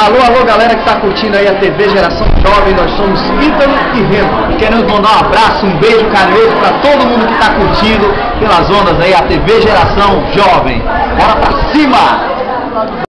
Alô, alô, galera que está curtindo aí a TV Geração Jovem, nós somos Ítalo e Reno. Queremos mandar um abraço, um beijo carinhoso para todo mundo que está curtindo pelas ondas aí a TV Geração Jovem. Bora pra cima!